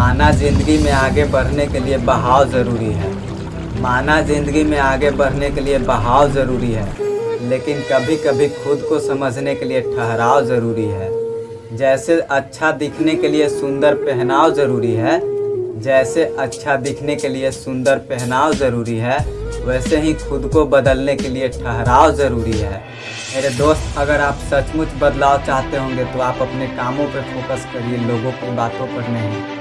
माना ज़िंदगी में आगे बढ़ने के लिए बहाव ज़रूरी है। माना ज़िंदगी में आगे बढ़ने के लिए बहाव ज़रूरी है, लेकिन कभी कभी खुद को समझने के लिए ठहराव ज़रूरी है। जैसे अच्छा दिखने के लिए सुंदर पहनाव ज़रूरी है, जैसे अच्छा दिखने के लिए सुंदर पहनाव ज़रूरी है, वैसे ही खुद को बदलने के लिए ठहराव ज़रूरी है। मेरे दोस्त, अगर आप सचमुच बदलाव चाहते होंगे तो आप अपने कामों पर फोकस करिए, लोगों की बातों पर नहीं।